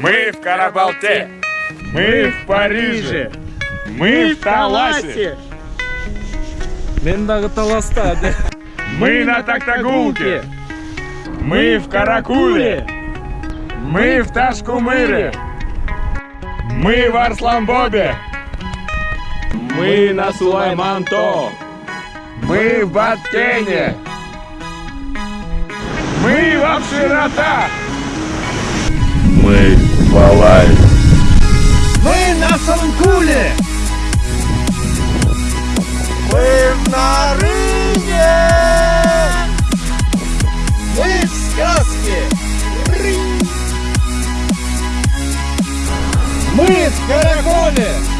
Мы в Карабалте. Мы в Париже. Мы в Таласе. Мен дагы таласта. Мы на Токтагулке. Мы в Каракуле. Мы в Ташкумыре. Мы в Арсланбобе. Мы на Сулайманто. Мы в Баткене. Мы в Абширота. Мы в Алай. Мы на Санкуле! Мы в Нарыне! Мы в сказке! Мы в Караколе!